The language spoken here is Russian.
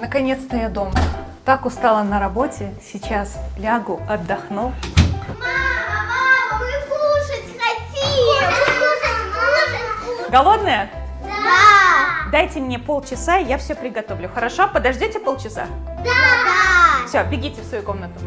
Наконец-то я дома. Так устала на работе. Сейчас лягу, отдохну. Мама, мама, мы кушать хотим! Кушать, кушать, кушать! Голодная? Да! Дайте мне полчаса, я все приготовлю. Хорошо? Подождите полчаса? Да! Все, бегите в свою комнату.